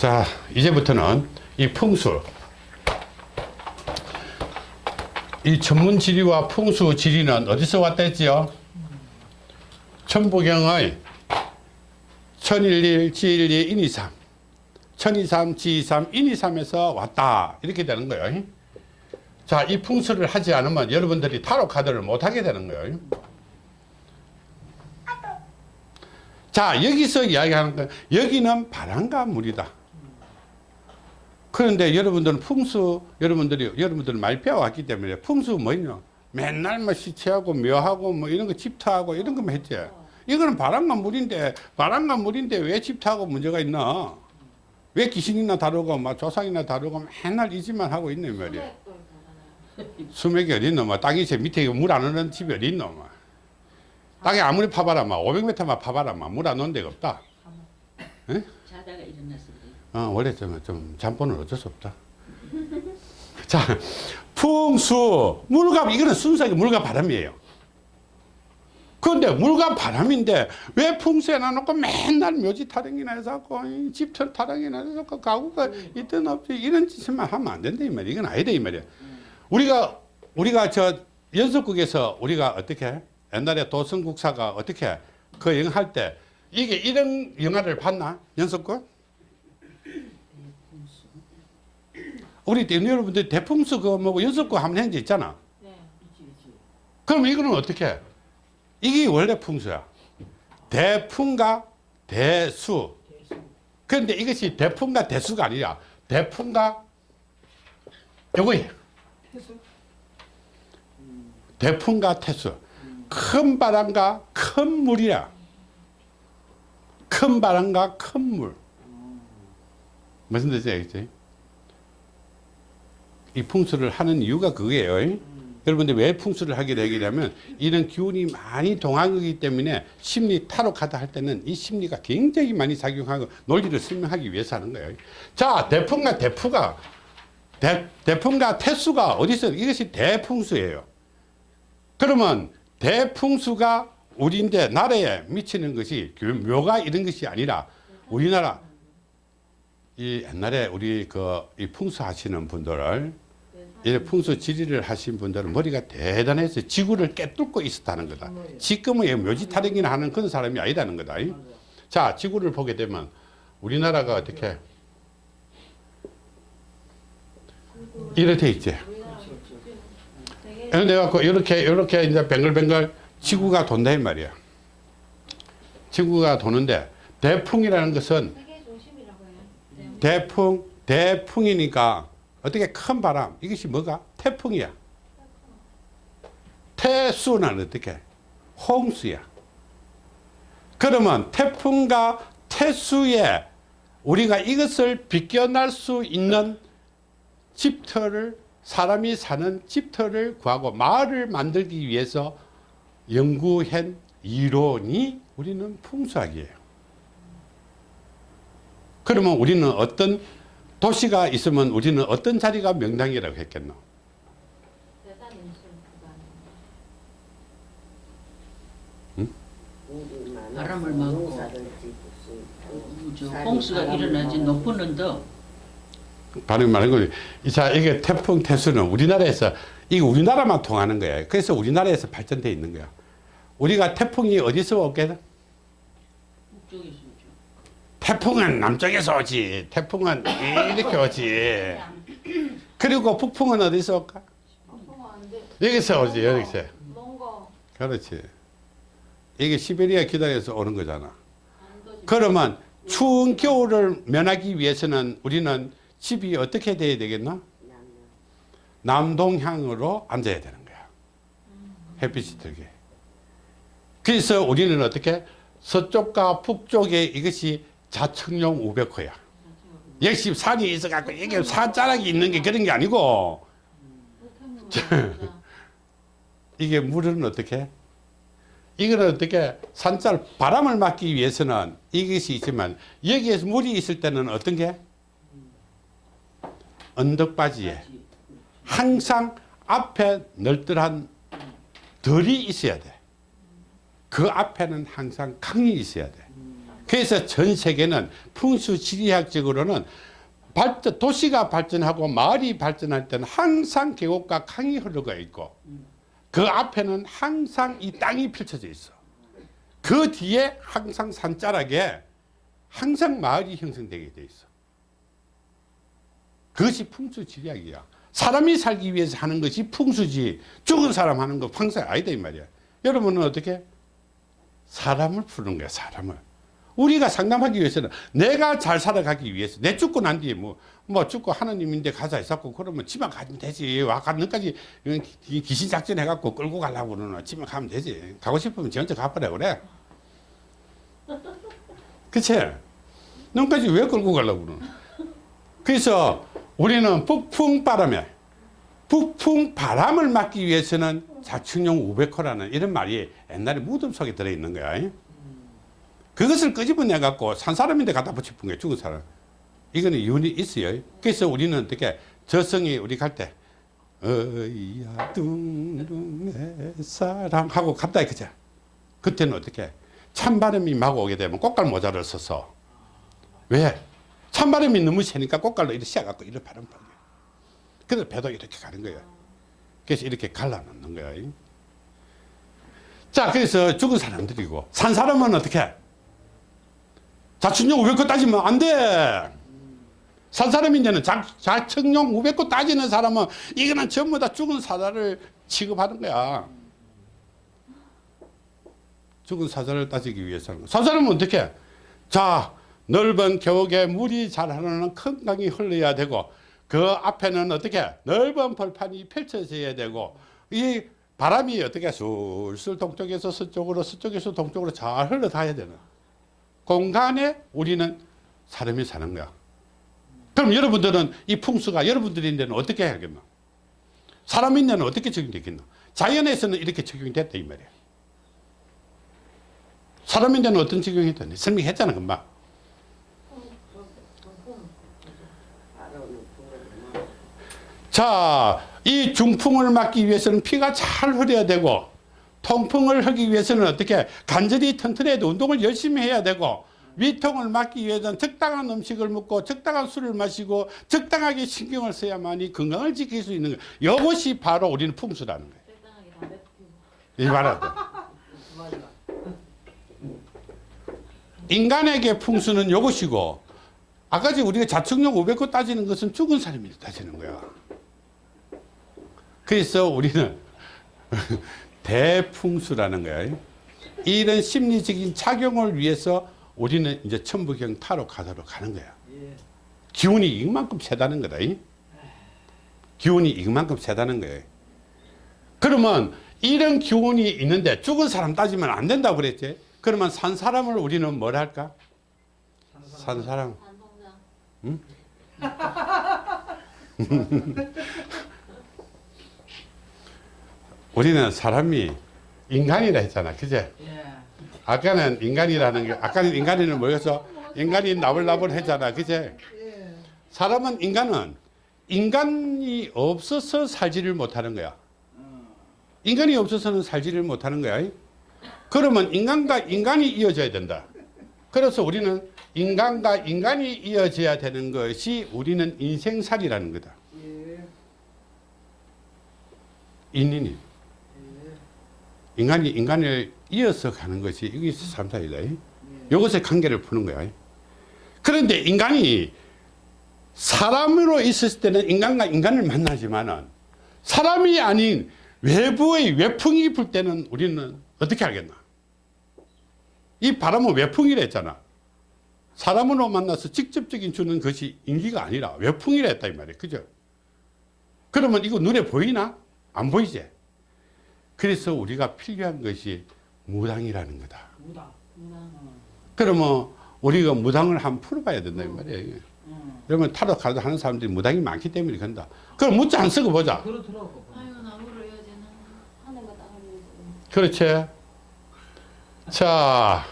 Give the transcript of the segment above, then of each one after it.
자 이제부터는 이 풍수. 이 전문 지리와 풍수 지리는 어디서 왔다 했지요? 천부경의 천일일 지일이 인이삼. 천이삼 지이삼 인이삼에서 왔다. 이렇게 되는 거예요. 자 이 풍수를 하지 않으면 여러분들이 타로 카드를 못 하게 되는 거예요. 자 여기서 이야기하는 건 여기는 바람과 물이다 그런데 여러분들은 풍수 여러분들이 여러분들 많이 배워왔기 때문에 풍수 뭐냐? 맨날 뭐 시체하고 묘하고 뭐 이런 거 집터하고 이런 거만 했지. 이거는 바람과 물인데 바람과 물인데 왜 집터하고 문제가 있나? 왜 귀신이나 다루고 막 조상이나 다루고 맨날 이 집만 하고 있네 말이야. 수맥이 어딨노? 뭐 땅이 제 밑에 물 안 오는 집이 어딨노? 뭐. 땅에 아무리 파봐라 막 500m만 파봐라 물안 오는 데가 없다. 에? 자다가 일어났을 때 어, 원래 좀, 좀 잠보는 어쩔 수 없다. 자, 풍수, 물과, 이거는 순수하게 물과 바람이에요. 그런데 물과 바람인데 왜 풍수에 놔놓고 맨날 묘지 타령이나 해서 집터 타령이나 해서 가구가 있든 없지 이런 짓만 하면 안 된다 이 말이야. 이건 아니다 이 말이야. 우리가 우리가 저 연속국에서 우리가 어떻게 옛날에 도성국사가 어떻게 그 영화 할 때 이게 이런 영화를 봤나 연속국? 우리 때 여러분들 대풍수 그 뭐고 연속구 한번 한적 있잖아. 네. 그럼 이거는 어떻게? 해? 이게 원래 풍수야. 대풍과 대수. 그런데 이것이 대풍과 대수가 아니라 대풍과 요거예요. 대풍과 태수. 큰 바람과 큰 물이야. 큰 바람과 큰 물. 무슨 뜻이야, 그치? 이 풍수를 하는 이유가 그거예요. 음. 여러분들 왜 풍수를 하게 되냐면 이런 기운이 많이 동하기 때문에 심리 카드 할 때는 이 심리가 굉장히 많이 작용하고 논리를 설명하기 위해서 하는 거예요. 자, 대풍과 대푸가 대, 대풍과 태수가 어디서 이것이 대풍수예요. 그러면 대풍수가 우리인데 나라에 미치는 것이 묘가 이런 것이 아니라 우리나라 이 옛날에 우리 그 이 풍수 하시는 분들을 이 풍수 지리를 하신 분들은 머리가 대단해서 지구를 깨뚫고 있었다는 거다. 지금은 묘지 타령이나 하는 그런 사람이 아니다는 거다. 자, 지구를 보게 되면 우리나라가 어떻게 이렇게 돼 있지. 이렇게 갖고 이렇게 이렇게 이제 뱅글뱅글 지구가 돈다 이 말이야. 지구가 도는데 대풍이라는 것은. 대풍, 대풍이니까 어떻게 큰 바람, 이것이 뭐가? 태풍이야. 태수는 어떻게? 홍수야. 그러면 태풍과 태수에 우리가 이것을 비껴날 수 있는 집터를 사람이 사는 집터를 구하고 마을을 만들기 위해서 연구한 이론이 우리는 풍수학이에요. 그러면 우리는 어떤 도시가 있으면 우리는 어떤 자리가 명당이라고 했겠노? 인sul 구간. 바람을 막고 저 홍수가 일어나지 높은 언덕 발음 말한 거지. 자, 이게 태풍, 태수는 우리나라에서, 이게 우리나라만 통하는 거야. 그래서 우리나라에서 발전되어 있는 거야. 우리가 태풍이 어디서 오게? 북쪽에서 태풍은 남쪽에서 오지. 태풍은 이렇게 오지. 그리고 북풍은 어디서 올까? 여기서 오지, 여기서. 그렇지. 이게 시베리아 기단에서 오는 거잖아. 그러면 추운 겨울을 면하기 위해서는 우리는 집이 어떻게 돼야 되겠나? 남동향으로 앉아야 되는 거야. 햇빛이 들게. 그래서 우리는 어떻게? 서쪽과 북쪽에 이것이 자청용 우백호야. 역시 산이 있어갖고 이게 산자락이 있는 게 그런 게 아니고 이게 물은 어떻게? 이거는 어떻게 산자를 바람을 막기 위해서는 이것이 있지만 여기에서 물이 있을 때는 어떤 게? 언덕바지에 항상 앞에 널널한 덜이 있어야 돼. 그 앞에는 항상 강이 있어야 돼. 그래서 전 세계는 풍수 지리학적으로는 발전, 도시가 발전하고 마을이 발전할 때는 항상 계곡과 강이 흐르고 있고 그 앞에는 항상 이 땅이 펼쳐져 있어. 그 뒤에 항상 산자락에 항상 마을이 형성되게 돼 있어. 그것이 풍수지리학이야. 사람이 살기 위해서 하는 것이 풍수지 죽은 사람 하는 거 평생 아니다 이 말이야. 여러분은 어떻게? 사람을 푸는 거야 사람을. 우리가 상담하기 위해서는 내가 잘 살아가기 위해서 내 죽고 난 뒤에 뭐, 뭐 죽고 하나님인데 가자 했었고 그러면 집안 가면 되지. 와 가는까지 귀신 작전 해갖고 끌고 가려고 그러나 집안 가면 되지. 가고 싶으면 지 혼자 가버려 그래. 그치? 너까지 왜 끌고 가려고 그러나? 그래서 우리는 북풍 바람에 북풍 바람을 막기 위해서는 자충용 500호라는 이런 말이 옛날에 무덤 속에 들어있는 거야 그것을 끄집어내 갖고 산 사람인데 갖다 붙여본 거야 죽은 사람 이거는 이유는 있어요. 그래서 우리는 어떻게 저성이 우리 갈때 어이야 둥둥의 사랑 하고 갔다 그죠. 그때는 어떻게 찬바람이 막 오게 되면 꽃갈 모자를 써서. 왜? 찬바람이 너무 세니까 꽃갈로 이렇게 씌어갖고 이렇게 바람 불게 그래서 배도 이렇게 가는 거예요. 그래서 이렇게 갈라놓는 거예요. 자 그래서 죽은 사람들이고 산 사람은 어떻게 자충용 500거 따지면 안 돼. 산 사람인데는 자, 자청용 500거 따지는 사람은 이거는 전부 다 죽은 사자를 취급하는 거야. 죽은 사자를 따지기 위해서는 산 사람은 어떻게 자 넓은 계곡에 물이 잘 흐르는 큰 강이 흘러야 되고 그 앞에는 어떻게? 넓은 벌판이 펼쳐져야 되고 이 바람이 어떻게? 술술 동쪽에서 서쪽으로 서쪽에서 동쪽으로 잘 흘러다야 되는 공간에 우리는 사람이 사는 거야. 그럼 여러분들은 이 풍수가 여러분들이 있는 데는 어떻게 해야겠나 사람이 있는 데는 어떻게 적용되겠나 자연에서는 이렇게 적용이 됐다 이 말이야. 사람인 데는 어떤 적용이 됐나 설명했잖아 금방. 자, 이 중풍을 막기 위해서는 피가 잘 흐려야 되고 통풍을 하기 위해서는 어떻게 간절히 튼튼해야 돼 운동을 열심히 해야 되고 위통을 막기 위해서는 적당한 음식을 먹고 적당한 술을 마시고 적당하게 신경을 써야만이 건강을 지킬 수 있는 거예요. 이것이 바로 우리는 풍수라는 거예요. 이 말하다. 인간에게 풍수는 이것이고 아까 전 우리가 자충용 500거 따지는 것은 죽은 사람이 따지는 거야. 그래서 우리는 대풍수라는 거야. 이런 심리적인 작용을 위해서 우리는 이제 천부경 타로 가도록 가는 거야. 기운이 이만큼 세다는 거다. 기운이 이만큼 세다는 거예요. 그러면 이런 기운이 있는데 죽은 사람 따지면 안 된다고 그랬지. 그러면 산 사람을 우리는 뭘 할까? 산 사람. 반동장. 우리는 사람이 인간이라 했잖아. 그제? 예. 아까는 인간이라는 게, 아까는 인간이는 뭐였어? 인간이 나불나불 했잖아. 그제? 사람은 인간은 인간이 없어서 살지를 못하는 거야. 인간이 없어서는 살지를 못하는 거야. 그러면 인간과 인간이 이어져야 된다. 그래서 우리는 인간과 인간이 이어져야 되는 것이 우리는 인생살이라는 거다. 인인이. 인간이 인간을 이어서 가는 것이 이게 삼사이다. 이것의 관계를 푸는 거야. 그런데 인간이 사람으로 있었을 때는 인간과 인간을 만나지만은 사람이 아닌 외부의 외풍이 불 때는 우리는 어떻게 알겠나? 이 바람은 외풍이라 했잖아. 사람으로 만나서 직접적인 주는 것이 인기가 아니라 외풍이라 했다 이 말이야. 그죠? 그러면 이거 눈에 보이나? 안 보이지? 그래서 우리가 필요한 것이 무당이라는 거다. 무당. 그러면 우리가 무당을 한번 풀어봐야 된다 이 말이야. 음. 그러면 타로 카드 하는 사람들이 무당이 많기 때문에 그런다. 그럼 문자 안 쓰고 보자. 그렇더라고. 그렇지. 자,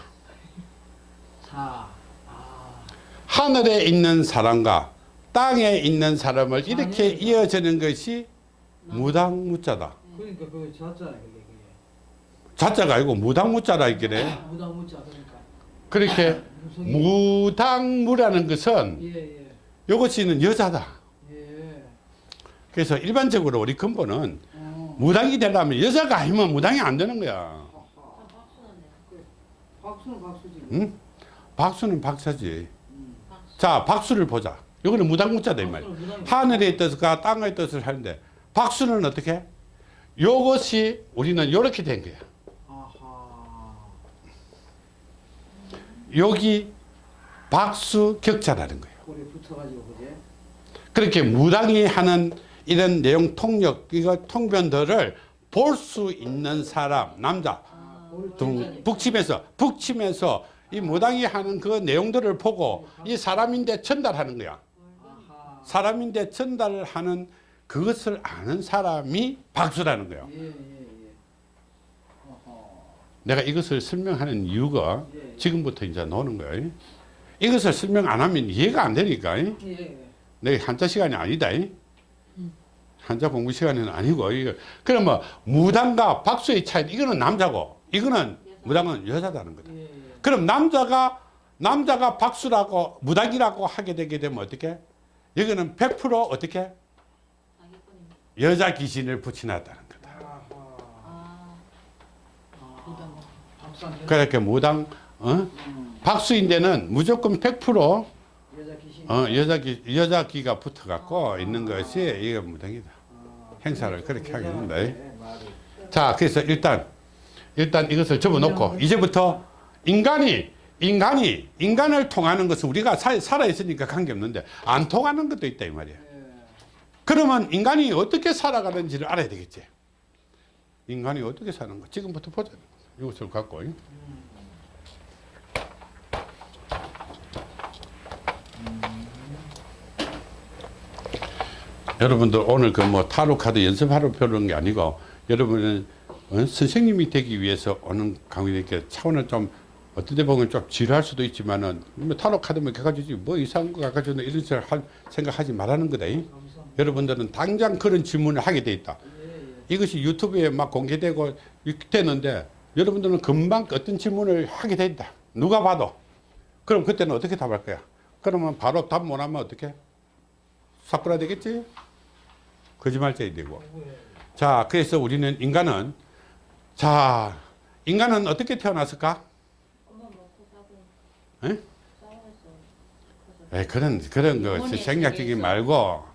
사. 아. 하늘에 있는 사람과 땅에 있는 사람을 이렇게 이어지는 것이 무당 무자다. 그러니까 그 자잖아요 그게 그게 자자가 아니고 무당무자라 이게 무당 무자 그러니까. 그렇게. 무당무라는 것은 예, 예. 이것이는 여자다. 예. 그래서 일반적으로 우리 근본은 어. 무당이 되려면 여자가 아니면 무당이 안 되는 거야. 아하. 박수는 박수지. 응? 박수는 박사지. 음. 자, 박수를 보자. 이거는 무당무자다 이 말이야. 하늘의 뜻과 땅의 뜻을 하는데 박수는 어떻게? 요것이 우리는 이렇게 된 거야. 여기 박수 격자라는 거예요. 그렇게 무당이 하는 이런 내용 통역, 이거 통변들을 볼 수 있는 사람, 남자, 볼 등. 북치면서, 북치면서 이 무당이 하는 그 내용들을 보고 이 사람인데 전달하는 거야. 사람인데 전달을 하는 그것을 아는 사람이 박수라는 거예요. 예, 예, 예. 내가 이것을 설명하는 이유가 예, 지금부터 이제 나오는 거예요. 이것을 설명 안 하면 이해가 안 되니까. 내 한자 시간이 아니다. 한자 공부 시간은 아니고 이거 그러면 무당과 박수의 차이 이거는 남자고 이거는 무당은 여자다는 거다. 그럼 남자가 남자가 박수라고 무당이라고 하게 되게 되면 어떻게? 여기는 100% 어떻게. 여자 귀신을 붙여놨다는 거다. 아, 아. 그렇게 무당 어? 음. 박수인데는 무조건 100% 여자 귀신. 어, 여자 기 여자 기가 붙어갖고 있는 것이 이게 무당이다. 아. 행사를 그렇게 하게 된다. 네, 말이. 자, 그래서 일단 일단 이것을 접어놓고 이제부터 인간이 인간이 인간을 통하는 것은 우리가 사, 살아 있으니까 관계 없는데 안 통하는 것도 있다 이 말이야. 예. 그러면 인간이 어떻게 살아가는지를 알아야 되겠지. 인간이 어떻게 사는 거 지금부터 보자. 이것을 갖고. 여러분들 오늘 그 뭐 타로 카드 연습하러 배우는 게 아니고 여러분은 어? 선생님이 되기 위해서 오는 강의니까 차원을 좀데 보면 좀 지루할 수도 있지만은 뭐 타로 카드만 갖가지고 뭐 이상한 거 갖가지고 이런 생각하지 말라는 거다. 이. 여러분들은 당장 그런 질문을 하게 돼 있다. 이것이 유튜브에 막 공개되고 되는데 여러분들은 금방 어떤 질문을 하게 돼 있다. 누가 봐도. 그럼 그때는 어떻게 답할 거야? 그러면 바로 답 못하면 어떻게? 사꾸라 되겠지? 거짓말쟁이 되고. 예. 자, 그래서 우리는 인간은 자, 인간은 어떻게 태어났을까? 에? 그런 그런 거 생략적인. 말고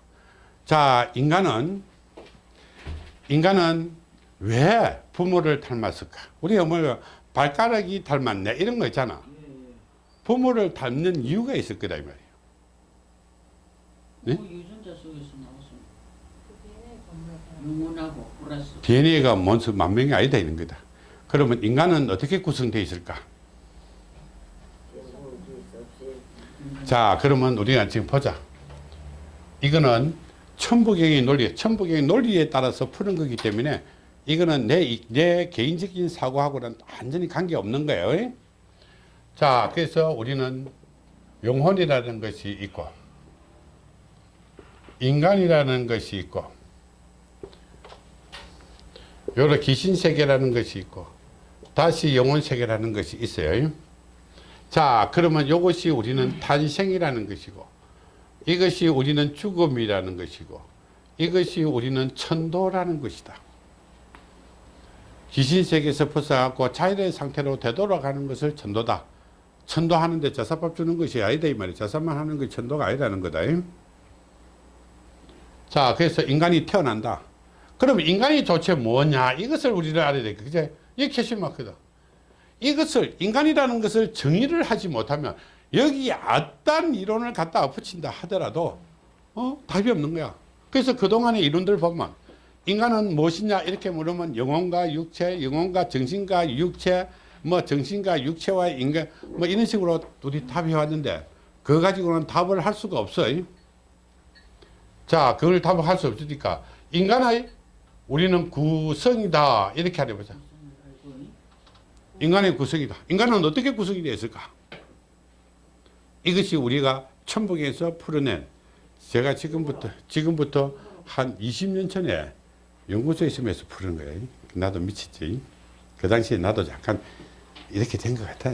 자 인간은 인간은 왜 부모를 닮았을까? 우리 어머니가 발가락이 닮았네 이런 거 있잖아. 부모를 닮는 이유가 있을 거다 이 말이에요. 네? 뭐 DNA가 먼저 만명이 아니다 이런 거다. 그러면 인간은 어떻게 구성되어 있을까? 자, 그러면 우리가 지금 보자. 이거는 천부경의 논리, 천부경의 논리에 따라서 푸는 거기 때문에 이거는 내, 이- 내 개인적인 사고하고는 완전히 관계없는 거예요. 자, 그래서 우리는 영혼이라는 것이 있고, 인간이라는 것이 있고, 여러 귀신 세계라는 것이 있고, 다시 영혼 세계라는 것이 있어요. 자, 그러면 이것이 우리는 탄생이라는 것이고, 이것이 우리는 죽음이라는 것이고, 이것이 우리는 천도라는 것이다. 귀신 세계에서 벗어갖고 자연의 상태로 되돌아가는 것을 천도다. 천도하는데 자사밥 주는 것이 아니다 이 말이야. 자사만 하는 것이 천도가 아니라는 거다. 자, 그래서 인간이 태어난다. 그럼 인간이 도대체 뭐냐? 이것을 우리는 알아야 돼. 그제? 이게 캐시 마크다. 이것을 인간이라는 것을 정의를 하지 못하면 여기 어떤 이론을 갖다가 붙인다 하더라도 어? 답이 없는 거야. 그래서 그동안의 이론들 보면 인간은 무엇이냐 이렇게 물으면 영혼과 육체, 영혼과 정신과 육체, 뭐 정신과 육체와 인간 뭐 이런 식으로 우리 답이 왔는데 그거 가지고는 답을 할 수가 없어요. 자, 그걸 답을 할 수 없으니까 인간의 우리는 구성이다 이렇게 하려 보자. 인간의 구성이다. 인간은 어떻게 구성이 되어 있을까? 이것이 우리가 천북에서 풀어낸 제가 지금부터 지금부터 한 20년 전에 연구소에 있으면서 푸는 거예요. 나도 미쳤지. 그 당시에 나도 약간 이렇게 된 것 같아.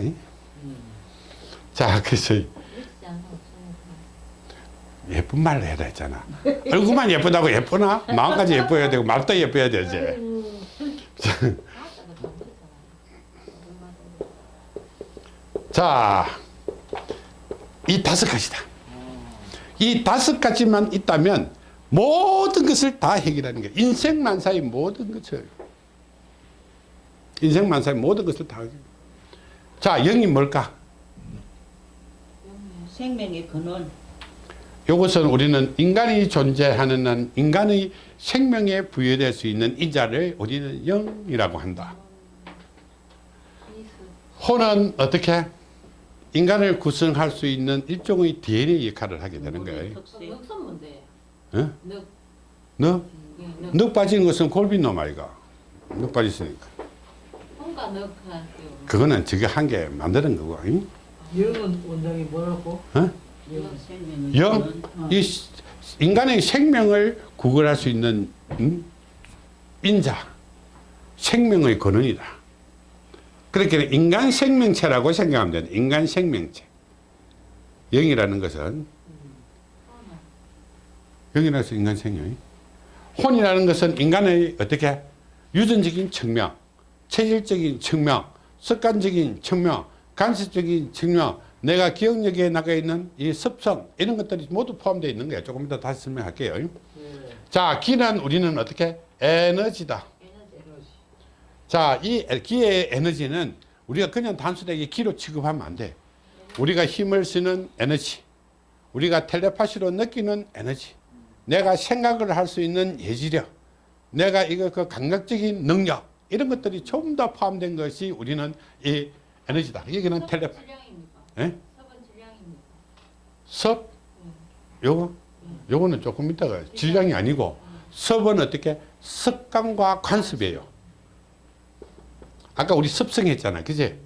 자, 그래서. 예쁜 말을 해라 했잖아. 얼굴만 예쁘다고 예쁘나? 마음까지 예뻐야 되고 말도 예뻐야 되지. 자, 이 다섯 가지다. 이 다섯 가지만 있다면 모든 것을 다 해결하는 거야. 인생 만사의 모든 것을. 인생 만사의 모든 것을 다. 해결. 자, 영이 뭘까? 생명의 근원. 이것은 우리는 인간이 존재하는 한 인간의 생명에 부여될 수 있는 인자를 우리는 영이라고 한다. 혼은 어떻게? 인간을 구성할 수 있는 일종의 DNA 역할을 하게 되는 거예요. 넉선 뭔데? 어? 넉 너? 넉넉 빠지는 것은 골빈놈 아이가. 넉 빠졌으니까. 혼과 넉 할게요. 그거는 저게 한 개 만드는 거고. 응? 영은 원장이 뭐라고? 어? 영. 근원. 이 시- 인간의 생명을 구걸할 수 있는 음? 인자. 생명의 근원이다. 그렇게 인간 생명체라고 생각하면 되는 인간 생명체. 영이라는 것은 영이라는 것은 인간 생명이. 혼이라는 것은 인간의 어떻게 유전적인 측면, 체질적인 측면, 습관적인 측면, 간섭적인 측면, 내가 기억력에 나가 있는 이 습성 이런 것들이 모두 포함되어 있는 거예요. 조금 이따 다시 설명할게요. 예. 자, 기는 우리는 어떻게 에너지다. 자, 이 기의 에너지는 우리가 그냥 단순하게 기로 취급하면 안 돼. 우리가 힘을 쓰는 에너지, 우리가 텔레파시로 느끼는 에너지, 내가 생각을 할 수 있는 예지력, 내가 이거 그 감각적인 능력 이런 것들이 전부 다 포함된 것이 우리는 이 에너지다. 여기는 섭은 텔레, 질량입니까? 예? 섭, 요거, 요거는 조금 이따가 질량이 아니고 섭은 어떻게 습관과 관습이에요. 아까 우리 습성했잖아, 그지?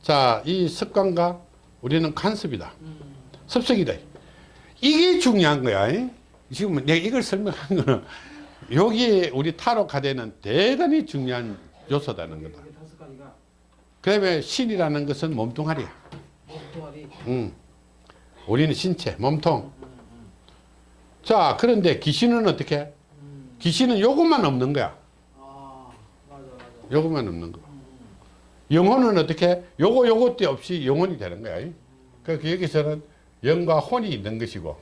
자, 이 습관과 우리는 관습이다. 습성이다. 이게 중요한 거야. 이? 지금 내가 이걸 설명한 거는 여기에 우리 타로 카드에는 대단히 중요한 요소다는 거다. 그다음에 신이라는 것은 몸뚱아리야. 몸뚱아리. 음. 우리는 신체, 몸통. 자, 그런데 귀신은 어떻게? 음. 귀신은 요것만 없는 거야. 아. 요것만 없는 거. 영혼은 어떻게? 요거 요것도 없이 영혼이 되는 거야. 그러니까 여기서는 영과 혼이 있는 것이고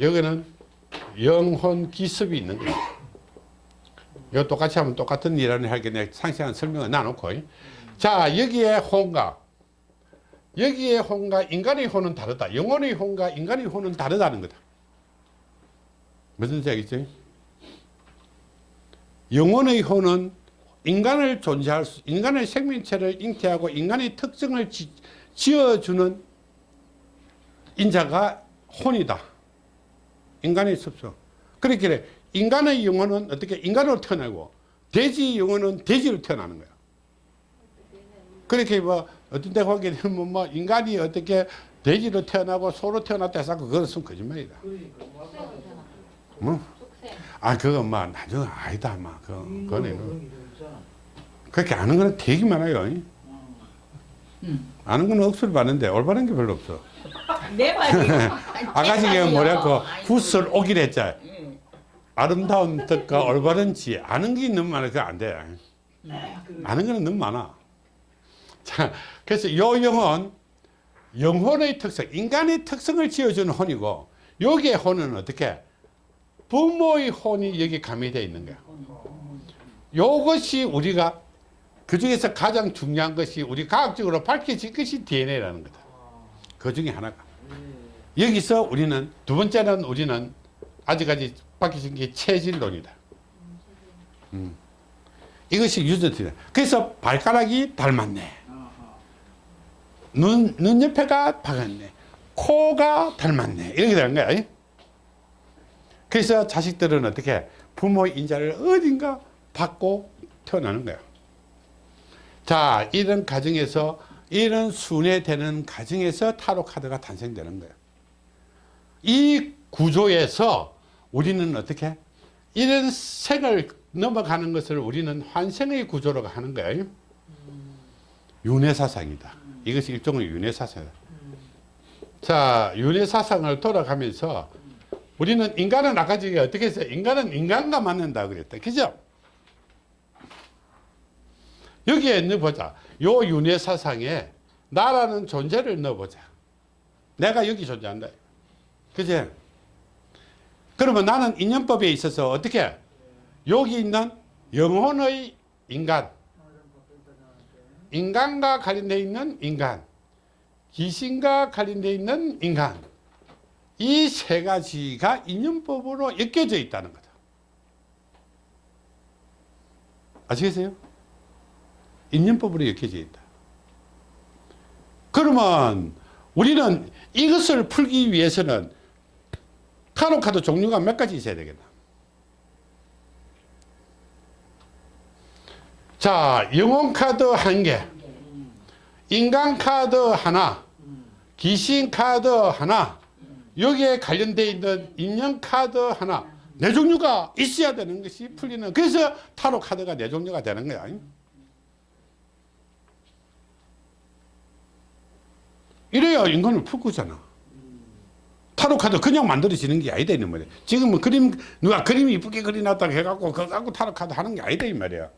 여기는 영혼 기습이 있는 거야. 이거 똑같이 하면 똑같은 하게 내가 상세한 설명을 나놓고 자 여기에 혼과 여기에 혼과 인간의 혼은 다르다. 영혼의 혼과 인간의 혼은 다르다는 거다. 무슨 얘기지? 영혼의 혼은 인간을 존재할 수, 인간의 생명체를 잉태하고 인간의 특성을 지, 지어주는 인자가 혼이다. 인간의 습성. 그렇게 인간의 영혼은 어떻게 인간으로 태어나고 돼지 영혼은 돼지로 태어나는 거야. 그렇게 뭐 어떤 데 보게 되면 뭐 인간이 어떻게 돼지로 태어나고 소로 태어났다 해서 그것은 거짓말이다. 뭐? 아 그건 뭐 나중에 아니다 막 그, 인간은 그거는 그렇게 아는 거는 되게 많아요. 음. 아는 거는 억수로 많은데 올바른 게 별로 없어. 내 뭐라고 아이고. 굿을 오기로 했잖아. 예. 아름다운 뜻과 올바른 지혜. 아는 게 너무 많아. 그거 안 돼. 아는 거는 너무 많아. 자, 그래서 요 영혼, 영혼의 특성, 인간의 특성을 지어주는 혼이고, 여기에 혼은 어떻게? 부모의 혼이 여기 가미되어 있는 거야. 요것이 우리가 그 중에서 가장 중요한 것이 우리 과학적으로 밝혀진 것이 DNA라는 거다. 그 중에 하나가. 여기서 우리는 두 번째는 우리는 아직까지 밝혀진 게 체질론이다. 음. 이것이 유전이다. 그래서 발가락이 닮았네. 눈, 눈 옆에가 박았네. 코가 닮았네. 이렇게 되는 거야. 그래서 자식들은 어떻게 부모의 인자를 어딘가 받고 태어나는 거야. 자, 이런 가정에서 이런 순회되는 가정에서 타로 카드가 탄생되는 거야. 이 구조에서 우리는 어떻게 이런 색을 넘어가는 것을 우리는 환생의 구조로 하는 거예요. 윤회사상이다. 이것이 일종의 윤회사상이다. 자, 윤회 사상을 돌아가면서 우리는 인간은 아까 저기 어떻게 했어요? 인간은 인간과 만난다 그랬다. 그죠? 여기에 넣어보자. 요 윤회 사상에 나라는 존재를 넣어보자. 내가 여기 존재한다. 그지? 그러면 나는 인연법에 있어서 어떻게? 여기 있는 영혼의 인간, 인간과 관련되어 있는 인간, 귀신과 관련되어 있는 인간, 이 세 가지가 인연법으로 엮여져 있다는 거다. 아시겠어요? 인연법으로 엮여져 있다. 그러면 우리는 이것을 풀기 위해서는 카노 카드 종류가 몇 가지 있어야 되겠나? 자, 영혼 카드 한 개, 인간 카드 하나, 귀신 카드 하나, 여기에 관련되어 있는 인연 카드 하나, 네 종류가 있어야 되는 것이 풀리는, 그래서 타로 카드가 네 종류가 되는 거야. 이래야 인간을 풀 거잖아. 타로 카드 그냥 만들어지는 게 아니다 이 말이야. 지금은 그림 누가 그림 이쁘게 그려놨다고 해갖고 그거 갖고 타로 카드 하는 게 아니다 이 말이야.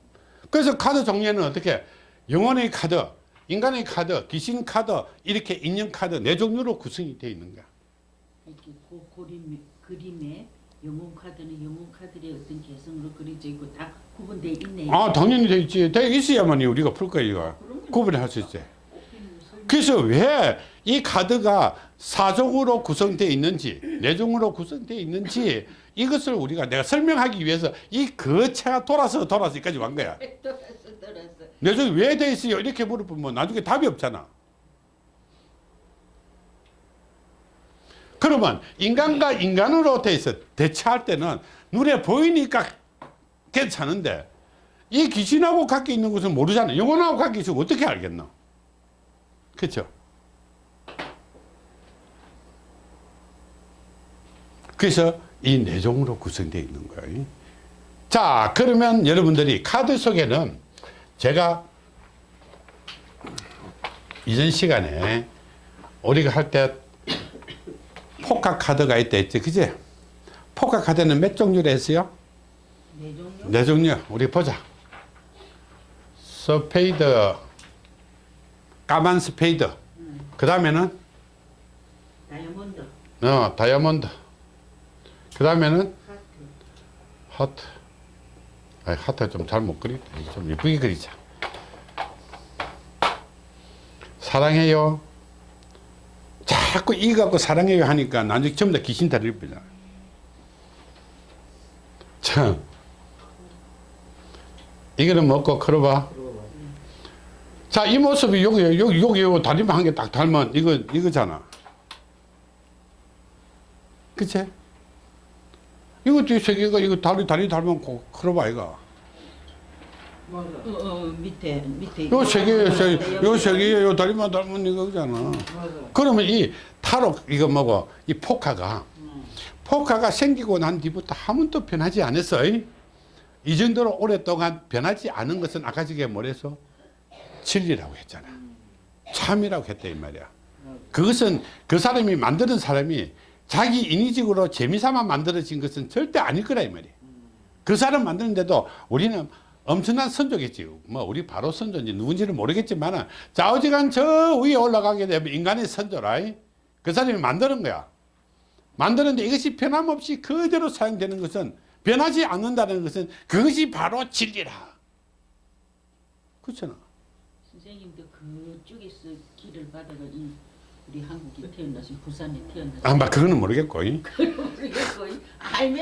그래서 카드 종류는 어떻게 영혼의 카드, 인간의 카드, 귀신 카드 이렇게 인연 카드 네 종류로 구성이 되어 있는 거야. 고, 그림, 그림에 영웅 카드는 영웅 카드의 어떤 개성으로 그려져 있고 다 구분되어 있네. 아 당연히 돼 있지. 돼 있어야만이 우리가 풀 거야 이거. 구분할 수 있지. 그래서 왜 이 카드가 사종으로 구성되어 있는지 내종으로 구성되어 있는지 이것을 우리가 내가 설명하기 위해서 이 거체가 돌아서 돌아서 여기까지 왔 거야. 돌아서 돌아서. 내종이 왜 돼 있어요? 이렇게 물어보면 나중에 답이 없잖아. 그러면 인간과 인간으로 돼 있어 대처할 때는 눈에 보이니까 괜찮은데 이 귀신하고 갖고 있는 것은 모르잖아. 영혼하고 갖고 있으면 어떻게 알겠노? 그렇죠? 그래서 이 내종으로 구성되어 있는 거예요. 자, 그러면 여러분들이 카드 속에는 제가 이전 시간에 우리가 할 때 포카 카드가 있다 했지, 그지? 포카 카드는 몇 종류로 했어요? 네 종류. 네 종류. 우리 보자. 스페이드, 까만 스페이드. 그 다음에는 다이아몬드, 어, 다이아몬드. 그 다음에는 하트, 하트. 아, 하트 좀 잘 못 그리다. 좀 예쁘게 그리자. 사랑해요. 자꾸 이거 갖고 사랑해요 하니까 나중에 전부 다 귀신 다릴 거잖아. 참. 이거는 먹고 걸어봐. 자, 이 모습이 여기, 여기, 여기, 여기 다리만 한 개 딱 닮은 이거, 이거잖아. 그치? 이것도 세 개가 이거 다리, 다리 닮은 거 걸어봐, 이거. 맞아. 어, 어, 밑에 밑에. 요 세 개, 세, 다이아몬드. 요세 개, 요 다리만 닮은 이거잖아. 맞아. 그러면 이 타로, 이거 뭐고, 이 포카가, 포카가 생기고 난 뒤부터 한 번도 변하지 않았어. 이 정도로 오랫동안 변하지 않은 것은 아까 저게 뭐래서? 진리라고 했잖아. 참이라고 했다, 이 말이야. 그것은 그 사람이 만드는 사람이 자기 인위적으로 재미삼아 만들어진 것은 절대 아닐 거라, 이 말이야. 그 사람 만드는데도 우리는 엄청난 선조겠지. 뭐, 우리 바로 선조인지 누군지는 모르겠지만, 좌우지간 저 위에 올라가게 되면 인간의 선조라. 그 사람이 만드는 거야. 만드는데 이것이 변함없이 그대로 사용되는 것은 변하지 않는다는 것은 그것이 바로 진리라. 그렇잖아. 선생님도 그쪽에서 길을 받아가 이 우리 한국에 태어나신 부산에 태어나신 아, 막 그거는 모르겠고.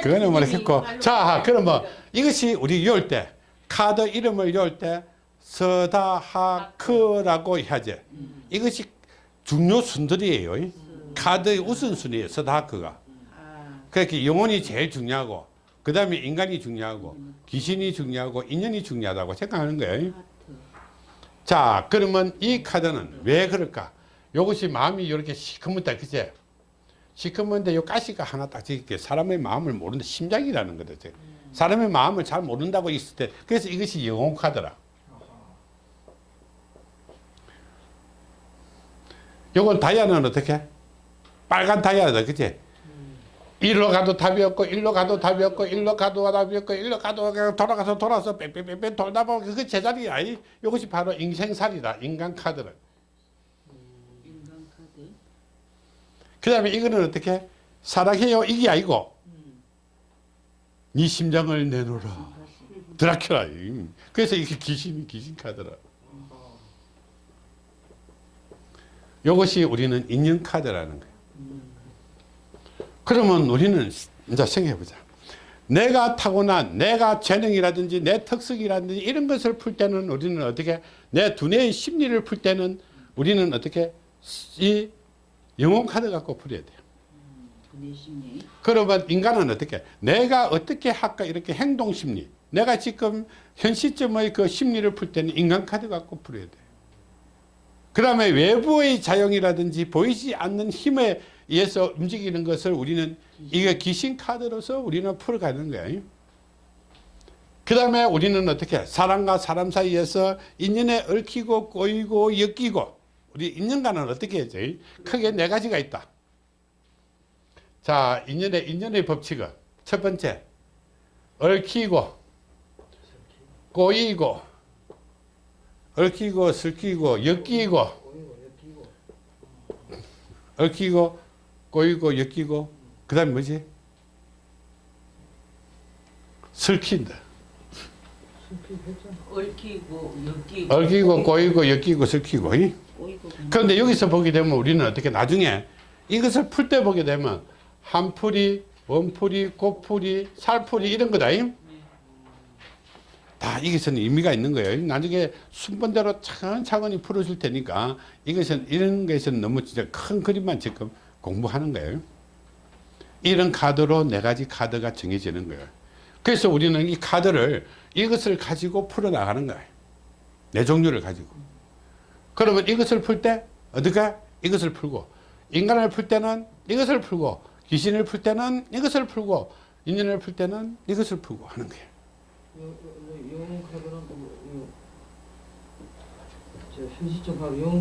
그거는 모르겠고. 자, 그럼 뭐. 이것이 우리 열 때, 카드 이름을 열 때, 서다하크라고 해야지. 이것이 중요 순들이에요. 이. 카드의 우선순위예요, 서다하크가. 아, 그렇게 영혼이 제일 중요하고, 그 다음에 인간이 중요하고, 귀신이 중요하고, 인연이 중요하다고 생각하는 거예요. 자, 그러면 이 카드는 왜 그럴까? 이것이 마음이 이렇게 시커멓다, 그제? 시커먼데 요 가시가 하나 딱 이렇게 사람의 마음을 모르는 심장이라는 거죠. 사람의 마음을 잘 모른다고 있을 때, 그래서 이것이 영혼 카드라. 요건 다이아는 어떻게? 빨간 다이아다 그치 일로 가도 답이 없고 일로 가도 답이 없고 일로 가도 답이 없고 일로 가도 돌아가서 돌아서 뺑뺑뺑뺑 돌다 보면 그 제자리야. 이- 이것이 바로 인생살이다. 인간 카드는. 인간 카드. 그 다음에 이거는 어떻게? 사랑해요. 이게 아니고. 네 심장을 내놓으라. 드라큘라. 음. 그래서 이게 귀신이 귀신 카드라. 이것이 우리는 인연 카드라는 거예요 그러면 우리는 이제 생각해보자 내가 타고난 내가 재능이라든지 내 특성이라든지 이런 것을 풀 때는 우리는 어떻게 내 두뇌의 심리를 풀 때는 우리는 어떻게 이 영혼 카드 갖고 풀어야 돼요 두뇌 심리. 그러면 인간은 어떻게 내가 어떻게 할까 이렇게 행동 심리 내가 지금 현 시점의 그 심리를 풀 때는 인간 카드 갖고 풀어야 돼. 그 다음에 외부의 자용이라든지 보이지 않는 힘에 의해서 움직이는 것을 우리는 이게 귀신 카드로서 우리는 풀어가는 거야. 그 다음에 우리는 어떻게 사람과 사람 사이에서 인연에 얽히고 꼬이고 엮이고 우리 인연과는 어떻게 하죠? 크게 네 가지가 있다. 자, 인연의 인연의 법칙은 첫 번째 얽히고 꼬이고 얽히고 슬키고 엮이고 얽히고 꼬이고 엮이고 그 다음에 뭐지? 슬킨다 얽히고 엮이고. 얽히고 꼬이고 엮이고? 꼬이고. 그런데 여기서 보게 되면 우리는 어떻게 나중에 이것을 풀 때 보게 되면 한풀이, 원풀이, 꽃풀이, 살풀이 이런 거다. 임? 다 이것은 의미가 있는 거예요. 나중에 순번대로 차근차근히 풀어줄 테니까 이것은 이런 것은 너무 진짜 큰 그림만 지금 공부하는 거예요. 이런 카드로 네 가지 카드가 정해지는 거예요. 그래서 우리는 이 카드를 이것을 가지고 풀어나가는 거예요. 네 종류를 가지고. 그러면 이것을 풀 때 어디가 이것을 풀고 인간을 풀 때는 이것을 풀고 귀신을 풀 때는 이것을 풀고 인연을 풀 때는 이것을 풀고 하는 거예요. 카드는 뭐, 저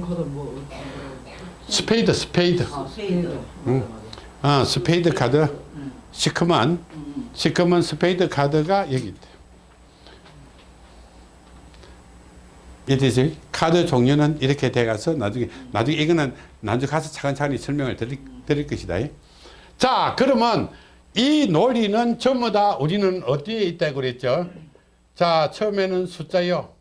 카드 뭐 스페이드 스페이드 아 스페이드. 스페이드 응. 아 스페이드 카드 음. 시커먼 음. 시커먼 스페이드 카드가 여기 있대. 이해되지? 카드 종류는 이렇게 돼가서 나중에 나중에 이거는 나중에 가서 차근차근히 설명을 드릴, 드릴 것이다. 자 그러면 이 논리는 전부 다 우리는 어디에 있다고 그랬죠? 자 처음에는 숫자요.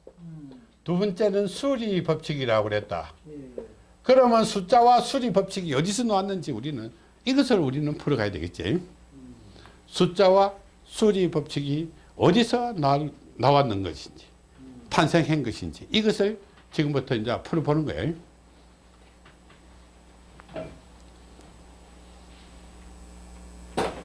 두 번째는 수리 법칙이라고 그랬다. 예, 예. 그러면 숫자와 수리 법칙이 어디서 나왔는지 우리는 이것을 우리는 풀어가야 되겠지. 숫자와 수리 법칙이 어디서 나, 나왔는 것인지 탄생한 것인지 이것을 지금부터 이제 풀어보는 거예요.